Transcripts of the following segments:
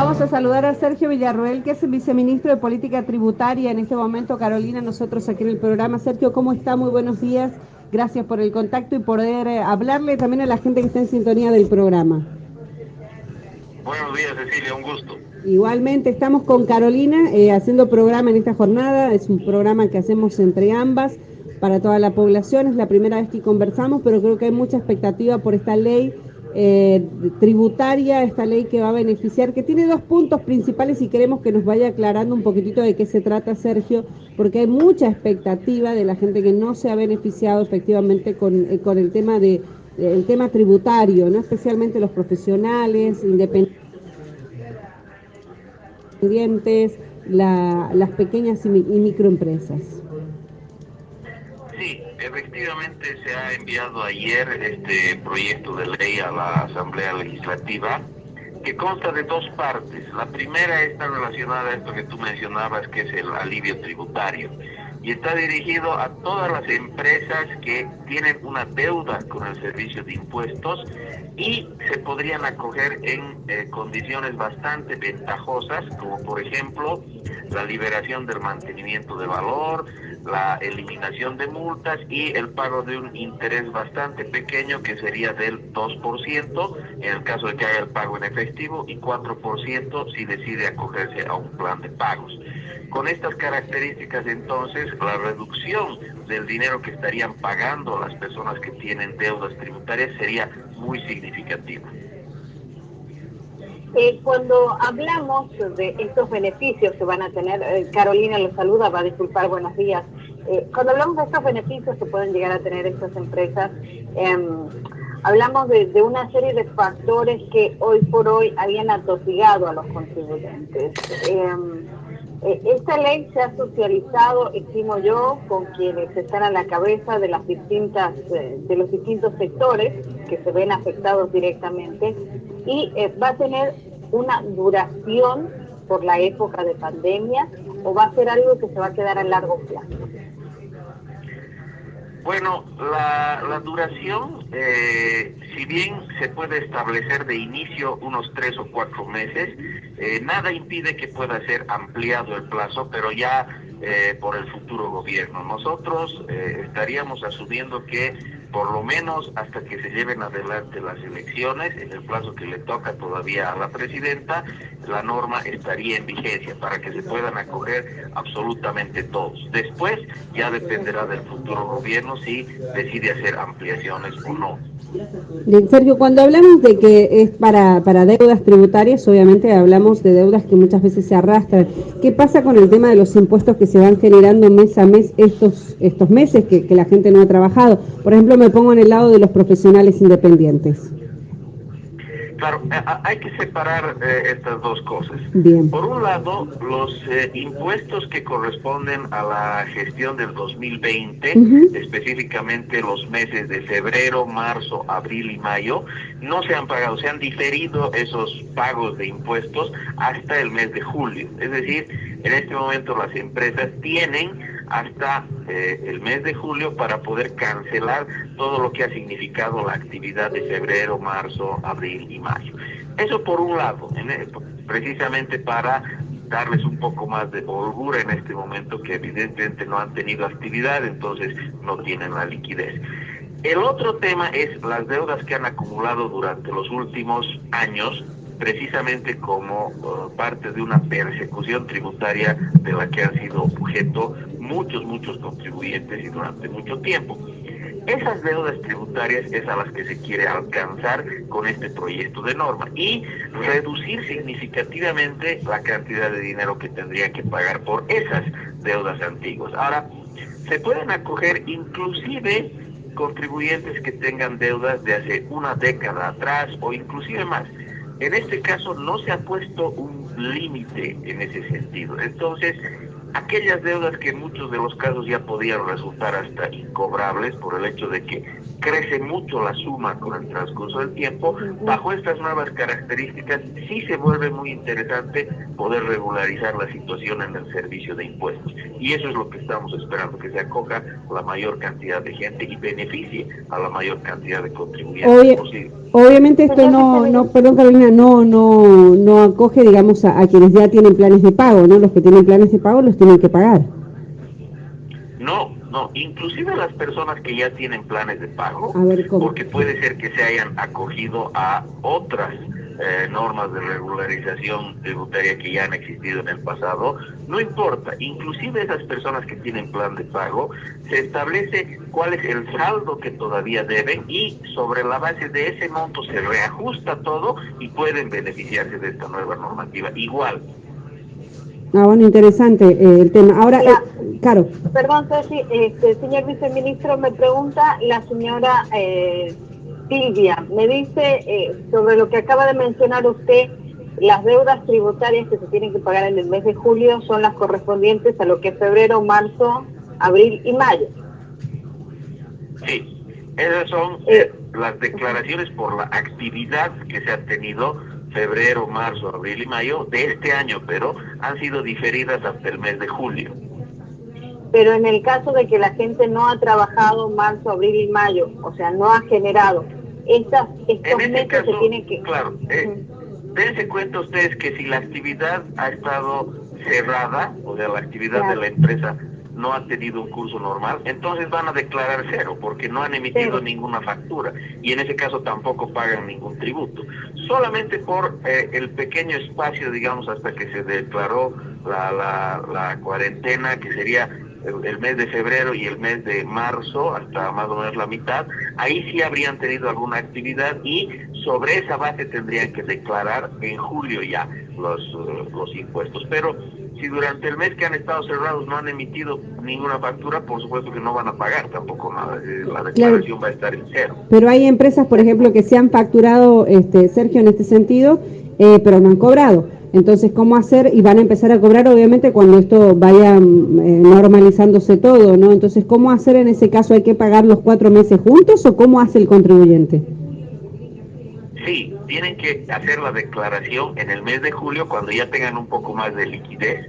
Vamos a saludar a Sergio Villarroel, que es el viceministro de Política Tributaria en este momento. Carolina, nosotros aquí en el programa. Sergio, ¿cómo está? Muy buenos días. Gracias por el contacto y poder eh, hablarle también a la gente que está en sintonía del programa. Buenos días, Cecilia, un gusto. Igualmente, estamos con Carolina eh, haciendo programa en esta jornada. Es un programa que hacemos entre ambas para toda la población. Es la primera vez que conversamos, pero creo que hay mucha expectativa por esta ley eh, tributaria, esta ley que va a beneficiar, que tiene dos puntos principales y queremos que nos vaya aclarando un poquitito de qué se trata, Sergio, porque hay mucha expectativa de la gente que no se ha beneficiado efectivamente con, eh, con el tema de el tema tributario, no especialmente los profesionales, independientes, la, las pequeñas y microempresas. Efectivamente se ha enviado ayer este proyecto de ley a la Asamblea Legislativa que consta de dos partes. La primera está relacionada a esto que tú mencionabas, que es el alivio tributario. Y está dirigido a todas las empresas que tienen una deuda con el servicio de impuestos y se podrían acoger en eh, condiciones bastante ventajosas, como por ejemplo la liberación del mantenimiento de valor, la eliminación de multas y el pago de un interés bastante pequeño que sería del 2% en el caso de que haya el pago en efectivo y 4% si decide acogerse a un plan de pagos. Con estas características entonces la reducción del dinero que estarían pagando las personas que tienen deudas tributarias sería muy significativa. Eh, cuando hablamos de estos beneficios que van a tener, eh, Carolina los saluda, va a disculpar, buenos días. Eh, cuando hablamos de estos beneficios que pueden llegar a tener estas empresas, em, hablamos de, una serie de factores que hoy por hoy habían atosigado a los contribuyentes. Em, esta ley se ha socializado, estimo yo, con quienes están a la cabeza de las distintas, de los distintos sectores que se ven afectados directamente y eh, va a tener una duración por la época de pandemia o va a ser algo que se va a quedar a largo plazo? Bueno, la, duración, eh, si bien se puede establecer de inicio unos tres o cuatro meses, eh, nada impide que pueda ser ampliado el plazo, pero ya por el futuro gobierno. Nosotros estaríamos asumiendo que por lo menos hasta que se lleven adelante las elecciones, en el plazo que le toca todavía a la presidenta, la norma estaría en vigencia para que se puedan acoger absolutamente todos. Después ya dependerá del futuro gobierno si decide hacer ampliaciones o no. Sergio, cuando hablamos de que es para, para deudas tributarias, obviamente hablamos de deudas que muchas veces se arrastran. ¿Qué pasa con el tema de los impuestos que se van generando mes a mes estos, estos meses que la gente no ha trabajado? Por ejemplo, me pongo en el lado de los profesionales independientes. Claro, eh, hay que separar eh, estas dos cosas. Por un lado, los eh, impuestos que corresponden a la gestión del 2020, específicamente los meses de febrero, marzo, abril y mayo, no se han pagado, se han diferido esos pagos de impuestos hasta el mes de julio. Es decir, en este momento las empresas tienen hasta eh, el mes de julio para poder cancelar todo lo que ha significado la actividad de febrero, marzo, abril y mayo. Eso por un lado, precisamente para darles un poco más de holgura en este momento que evidentemente no han tenido actividad, entonces no tienen la liquidez. El otro tema es las deudas que han acumulado durante los últimos años precisamente como uh, parte de una persecución tributaria de la que han sido objeto muchos, muchos contribuyentes y durante mucho tiempo. Esas deudas tributarias es a las que se quiere alcanzar con este proyecto de norma y reducir significativamente la cantidad de dinero que tendrían que pagar por esas deudas antiguas. Ahora, se pueden acoger inclusive contribuyentes que tengan deudas de hace una década atrás o inclusive más. En este caso no se ha puesto un límite en ese sentido. Entonces, aquellas deudas que en muchos de los casos ya podían resultar hasta incobrables por el hecho de que crece mucho la suma con el transcurso del tiempo, bajo estas nuevas características sí se vuelve muy interesante poder regularizar la situación en el servicio de impuestos. Y eso es lo que estamos esperando, que se acoja la mayor cantidad de gente y beneficie a la mayor cantidad de contribuyentes posible. Obviamente esto no, no, perdón Carolina, no, no, no acoge, digamos, a, quienes ya tienen planes de pago, ¿no? Los que tienen planes de pago los tienen que pagar. No, no, inclusive las personas que ya tienen planes de pago, porque puede ser que se hayan acogido a otras eh, normas de regularización tributaria que ya han existido en el pasado, no importa, inclusive esas personas que tienen plan de pago, se establece cuál es el saldo que todavía deben y sobre la base de ese monto se reajusta todo y pueden beneficiarse de esta nueva normativa. Igual. Ah, bueno, interesante eh, el tema. Ahora, eh, Caro. Perdón, Ceci, este, señor viceministro, me pregunta la señora... Eh, Silvia, me dice eh, sobre lo que acaba de mencionar usted, las deudas tributarias que se tienen que pagar en el mes de julio son las correspondientes a lo que es febrero, marzo, abril y mayo. Sí, esas son eh, las declaraciones por la actividad que se ha tenido febrero, marzo, abril y mayo de este año, pero han sido diferidas hasta el mes de julio. Pero en el caso de que la gente no ha trabajado marzo, abril y mayo, o sea, no ha generado estas, estos en meses se tienen que... Claro, eh, dense cuenta ustedes que si la actividad ha estado cerrada, o sea, la actividad de la empresa no ha tenido un curso normal, entonces van a declarar cero, porque no han emitido ninguna factura, y en ese caso tampoco pagan ningún tributo. Solamente por eh, el pequeño espacio, digamos, hasta que se declaró la, la, la cuarentena, que sería el, mes de febrero y el mes de marzo, hasta más o menos la mitad, ahí sí habrían tenido alguna actividad y sobre esa base tendrían que declarar en julio ya los, eh, los impuestos. Pero si durante el mes que han estado cerrados no han emitido ninguna factura, por supuesto que no van a pagar tampoco nada, eh, la declaración va a estar en cero. Pero hay empresas, por ejemplo, que se han facturado, este Sergio, en este sentido, eh, pero no han cobrado. Entonces, ¿cómo hacer? Y van a empezar a cobrar, obviamente, cuando esto vaya mm, eh, normalizándose todo, ¿no? Entonces, ¿cómo hacer en ese caso? ¿Hay que pagar los cuatro meses juntos o cómo hace el contribuyente? Sí, tienen que hacer la declaración en el mes de julio cuando ya tengan un poco más de liquidez.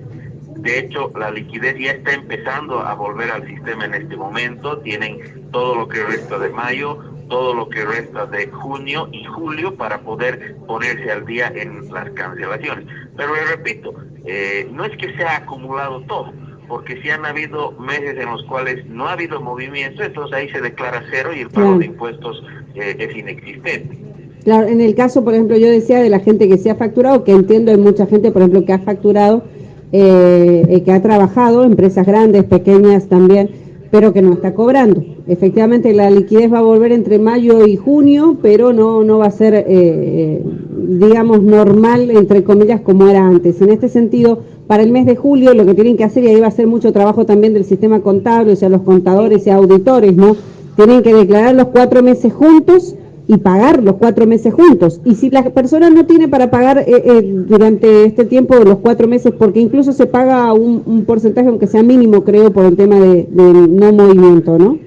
De hecho, la liquidez ya está empezando a volver al sistema en este momento. Tienen todo lo que resta de mayo, todo lo que resta de junio y julio para poder ponerse al día en las cancelaciones. Pero le repito, eh, no es que se ha acumulado todo, porque si han habido meses en los cuales no ha habido movimiento, entonces ahí se declara cero y el pago de impuestos eh, es inexistente. Claro, en el caso, por ejemplo, yo decía de la gente que se ha facturado, que entiendo hay mucha gente, por ejemplo, que ha facturado, eh, que ha trabajado, empresas grandes, pequeñas también, pero que no está cobrando. Efectivamente, la liquidez va a volver entre mayo y junio, pero no, no va a ser, eh, digamos, normal, entre comillas, como era antes. En este sentido, para el mes de julio lo que tienen que hacer, y ahí va a ser mucho trabajo también del sistema contable, o sea, los contadores y auditores, ¿no? Tienen que declarar los cuatro meses juntos y pagar los cuatro meses juntos. Y si la persona no tiene para pagar eh, eh, durante este tiempo de los cuatro meses, porque incluso se paga un, porcentaje, aunque sea mínimo, creo, por el tema de, no movimiento, ¿no?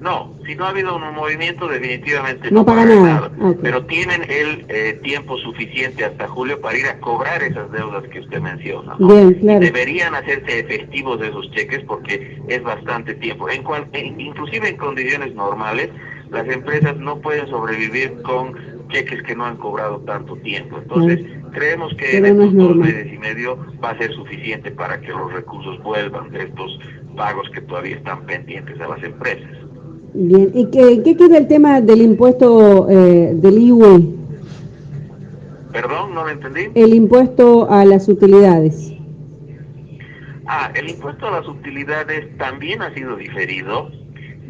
No, si no ha habido un movimiento, definitivamente no, paga nada. Pero tienen el eh, tiempo suficiente hasta julio para ir a cobrar esas deudas que usted menciona. Bien, claro. deberían hacerse efectivos esos cheques porque es bastante tiempo. En cual, inclusive en condiciones normales, las empresas no pueden sobrevivir con cheques que no han cobrado tanto tiempo. Entonces, creemos que en estos dos meses y medio va a ser suficiente para que los recursos vuelvan de estos pagos que todavía están pendientes a las empresas. Bien, ¿y qué, qué queda el tema del impuesto eh, del IUE? Perdón, no lo entendí. El impuesto a las utilidades. Ah, el impuesto a las utilidades también ha sido diferido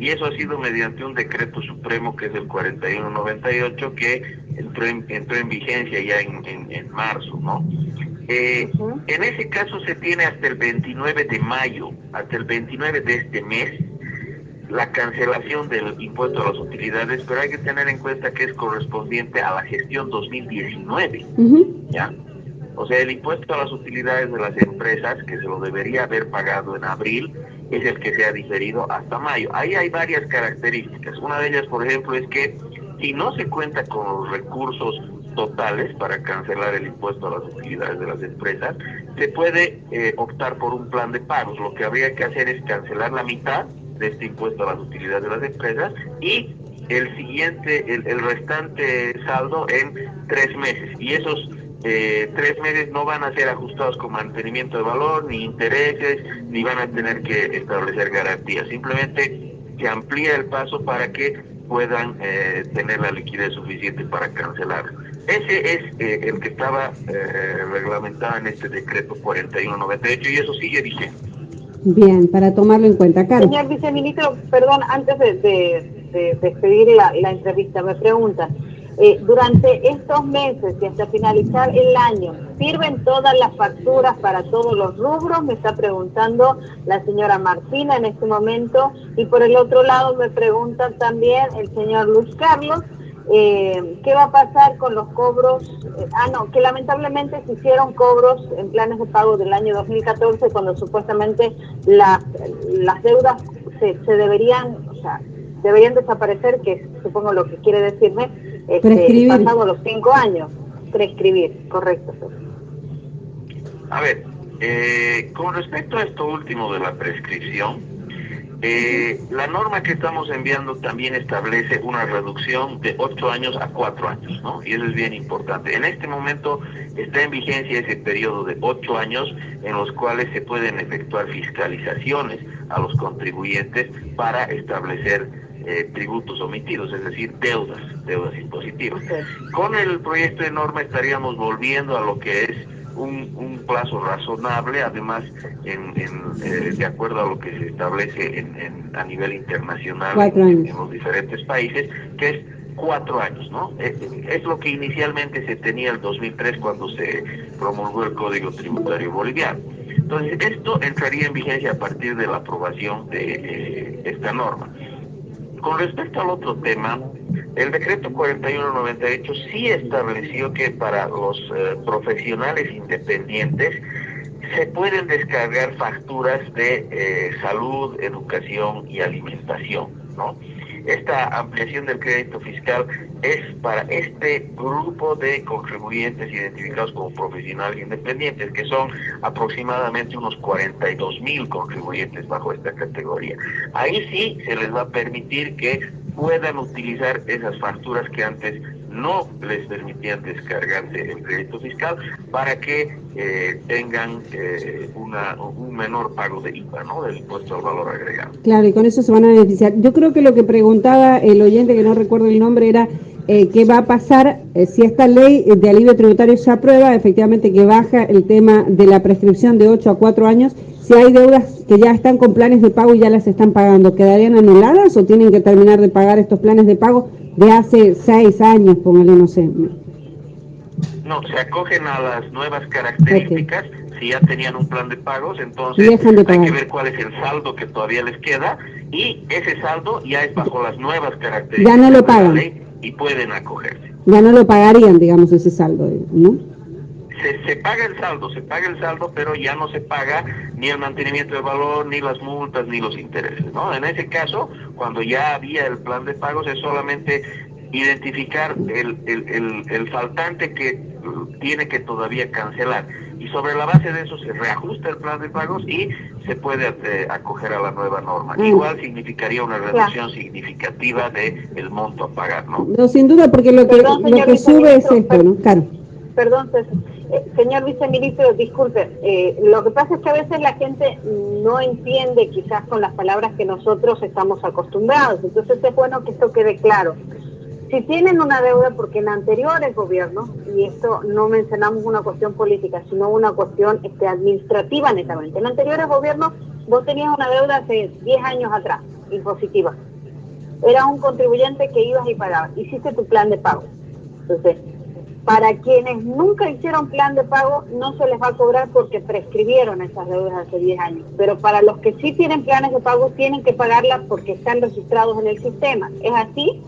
y eso ha sido mediante un decreto supremo que es el 4198 que entró en, entró en vigencia ya en, en, marzo, ¿no? Eh, en ese caso se tiene hasta el 29 de mayo, hasta el 29 de este mes, la cancelación del impuesto a las utilidades, pero hay que tener en cuenta que es correspondiente a la gestión 2019, ¿ya? O sea, el impuesto a las utilidades de las empresas, que se lo debería haber pagado en abril, es el que se ha diferido hasta mayo. Ahí hay varias características. Una de ellas, por ejemplo, es que si no se cuenta con los recursos totales para cancelar el impuesto a las utilidades de las empresas, se puede eh, optar por un plan de pagos. Lo que habría que hacer es cancelar la mitad de este impuesto a las utilidades de las empresas y el siguiente, el, el restante saldo en tres meses. Y esos eh, tres meses no van a ser ajustados con mantenimiento de valor, ni intereses, ni van a tener que establecer garantías. Simplemente se amplía el paso para que puedan eh, tener la liquidez suficiente para cancelar. Ese es eh, el que estaba reglamentado en este decreto 4198 y eso sigue vigente. Bien, para tomarlo en cuenta, Carlos. Señor viceministro, perdón, antes de, de, despedir la, la entrevista, me pregunta, eh, durante estos meses y hasta finalizar el año, ¿sirven todas las facturas para todos los rubros? Me está preguntando la señora Martina en este momento. Y por el otro lado me pregunta también el señor Luis Carlos, eh, ¿qué va a pasar con los cobros? Eh, ah, no, que lamentablemente se hicieron cobros en planes de pago del año 2014 cuando supuestamente las, las deudas se, se deberían, o sea, deberían desaparecer, que supongo lo que quiere decirme, este, pasado los cinco años. Prescribir, correcto. A ver, eh, con respecto a esto último de la prescripción, eh, la norma que estamos enviando también establece una reducción de ocho años a cuatro años, ¿no? Y eso es bien importante. En este momento está en vigencia ese periodo de ocho años en los cuales se pueden efectuar fiscalizaciones a los contribuyentes para establecer eh, tributos omitidos, es decir, deudas, deudas impositivas. Con el proyecto de norma estaríamos volviendo a lo que es un, un plazo razonable, además en, eh, de acuerdo a lo que se establece en, a nivel internacional en, los diferentes países, que es cuatro años, ¿no? Es, es, lo que inicialmente se tenía el 2003 cuando se promulgó el Código Tributario Boliviano. Entonces, esto entraría en vigencia a partir de la aprobación de eh, esta norma. Con respecto al otro tema, el decreto 4198 sí estableció que para los eh, profesionales independientes se pueden descargar facturas de eh, salud, educación y alimentación, ¿no? Esta ampliación del crédito fiscal es para este grupo de contribuyentes identificados como profesionales independientes, que son aproximadamente unos 42 mil contribuyentes bajo esta categoría. Ahí sí se les va a permitir que puedan utilizar esas facturas que antes no les permitían descargarse el crédito fiscal para que eh, tengan eh, una, un menor pago de IVA, ¿no? del impuesto al valor agregado. Claro, y con eso se van a beneficiar. Yo creo que lo que preguntaba el oyente, que no recuerdo el nombre, era eh, qué va a pasar si esta ley de alivio tributario se aprueba, efectivamente que baja el tema de la prescripción de 8 a 4 años, si hay deudas que ya están con planes de pago y ya las están pagando, ¿quedarían anuladas o tienen que terminar de pagar estos planes de pago de hace seis años, póngale, no sé. No, se acogen a las nuevas características. Si ya tenían un plan de pagos, entonces hay que ver cuál es el saldo que todavía les queda y ese saldo ya es bajo las nuevas características ya no lo pagan. y pueden acogerse. Ya no lo pagarían, digamos, ese saldo, ¿no? Se, se, paga el saldo, se paga el saldo, pero ya no se paga ni el mantenimiento de valor, ni las multas, ni los intereses, ¿no? En ese caso, cuando ya había el plan de pagos, es solamente identificar el, el, el, faltante que tiene que todavía cancelar y sobre la base de eso se reajusta el plan de pagos y se puede eh, acoger a la nueva norma. Mm. Igual significaría una reducción significativa de el monto a pagar, ¿no? No, sin duda, porque lo que, lo que sube es esto, ¿no? Claro. Perdón, eh, señor viceministro, disculpe, eh, lo que pasa es que a veces la gente no entiende quizás con las palabras que nosotros estamos acostumbrados, entonces es bueno que esto quede claro. Si tienen una deuda, porque en anteriores gobiernos, y esto no mencionamos una cuestión política, sino una cuestión este, administrativa netamente, en anteriores gobiernos vos tenías una deuda hace 10 años atrás, impositiva. Era un contribuyente que ibas y pagabas, hiciste tu plan de pago. Entonces, para quienes nunca hicieron plan de pago, no se les va a cobrar porque prescribieron esas deudas hace 10 años. Pero para los que sí tienen planes de pago, tienen que pagarlas porque están registrados en el sistema. ¿Es así?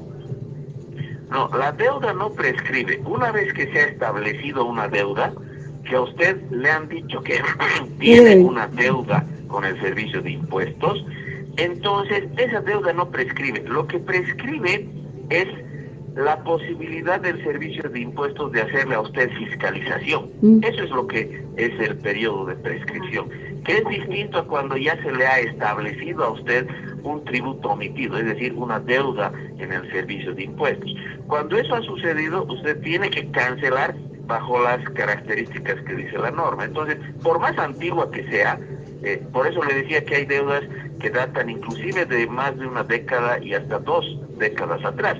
No, la deuda no prescribe. Una vez que se ha establecido una deuda, que a usted le han dicho que tiene una deuda con el servicio de impuestos, entonces esa deuda no prescribe. Lo que prescribe es la posibilidad del servicio de impuestos de hacerle a usted fiscalización. Mm. Eso es lo que es el periodo de prescripción, que es distinto a cuando ya se le ha establecido a usted un tributo omitido, es decir, una deuda en el servicio de impuestos. Cuando eso ha sucedido, usted tiene que cancelar bajo las características que dice la norma. Entonces, por más antigua que sea, eh, por eso le decía que hay deudas que datan inclusive de más de una década y hasta dos décadas atrás.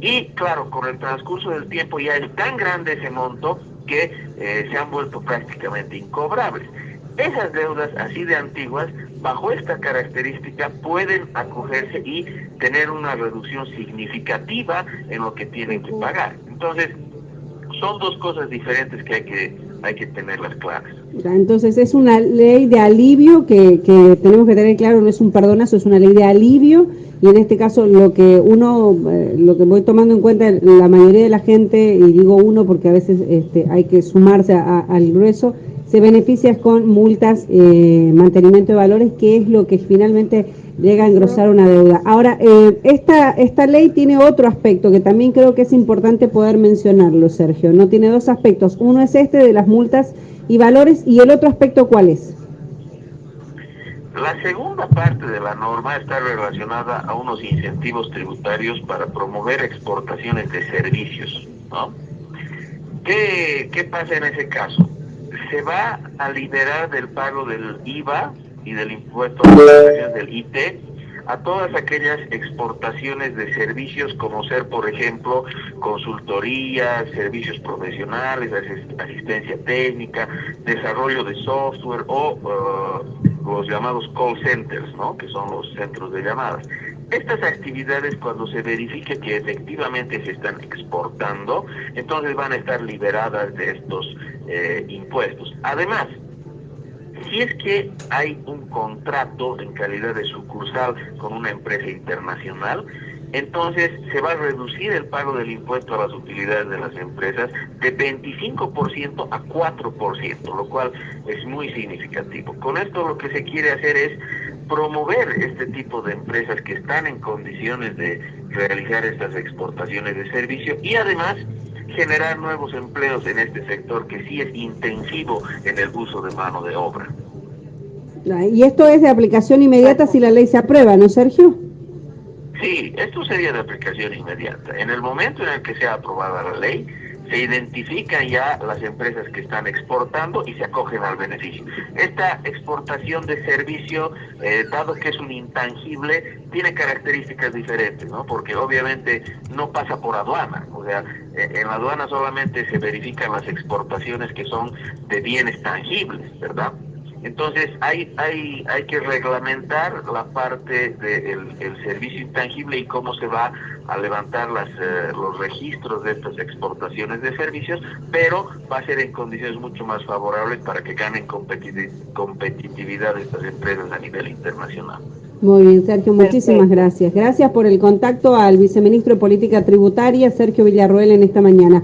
Y claro, con el transcurso del tiempo ya es tan grande ese monto que eh, se han vuelto prácticamente incobrables. Esas deudas así de antiguas, bajo esta característica, pueden acogerse y tener una reducción significativa en lo que tienen que pagar. Entonces, son dos cosas diferentes que hay que, hay que tenerlas claras. Entonces, es una ley de alivio que, que tenemos que tener claro, no es un perdonazo, es una ley de alivio y en este caso lo que uno, eh, lo que voy tomando en cuenta, la mayoría de la gente, y digo uno porque a veces este, hay que sumarse al grueso, se beneficia con multas, eh, mantenimiento de valores, que es lo que finalmente llega a engrosar una deuda. Ahora, eh, esta, esta ley tiene otro aspecto que también creo que es importante poder mencionarlo, Sergio. No tiene dos aspectos. Uno es este de las multas y valores y el otro aspecto, ¿cuál es? La segunda parte de la norma está relacionada a unos incentivos tributarios para promover exportaciones de servicios. ¿no? ¿Qué, ¿Qué pasa en ese caso? Se va a liberar del pago del IVA y del impuesto del IT a todas aquellas exportaciones de servicios como ser, por ejemplo, consultoría, servicios profesionales, asistencia técnica, desarrollo de software o uh, los llamados call centers, ¿no? que son los centros de llamadas. Estas actividades, cuando se verifique que efectivamente se están exportando, entonces van a estar liberadas de estos eh, impuestos. Además, si es que hay un contrato en calidad de sucursal con una empresa internacional, entonces se va a reducir el pago del impuesto a las utilidades de las empresas de 25% a 4%, lo cual es muy significativo. Con esto lo que se quiere hacer es promover este tipo de empresas que están en condiciones de realizar estas exportaciones de servicio y además generar nuevos empleos en este sector que sí es intensivo en el uso de mano de obra. Y esto es de aplicación inmediata si la ley se aprueba, ¿no, Sergio? Sí, esto sería de aplicación inmediata. En el momento en el que sea aprobada la ley, se identifican ya las empresas que están exportando y se acogen al beneficio. Esta exportación de servicio, eh, dado que es un intangible, tiene características diferentes, ¿no? Porque obviamente no pasa por aduana, o sea, eh, en la aduana solamente se verifican las exportaciones que son de bienes tangibles, ¿verdad? Entonces hay, hay, hay que reglamentar la parte del servicio intangible y cómo se va a levantar las, eh, los registros de estas exportaciones de servicios, pero va a ser en condiciones mucho más favorables para que ganen competitividad estas empresas a nivel internacional. Muy bien, Sergio, muchísimas gracias. Gracias por el contacto al viceministro de Política Tributaria, Sergio Villarroel, en esta mañana.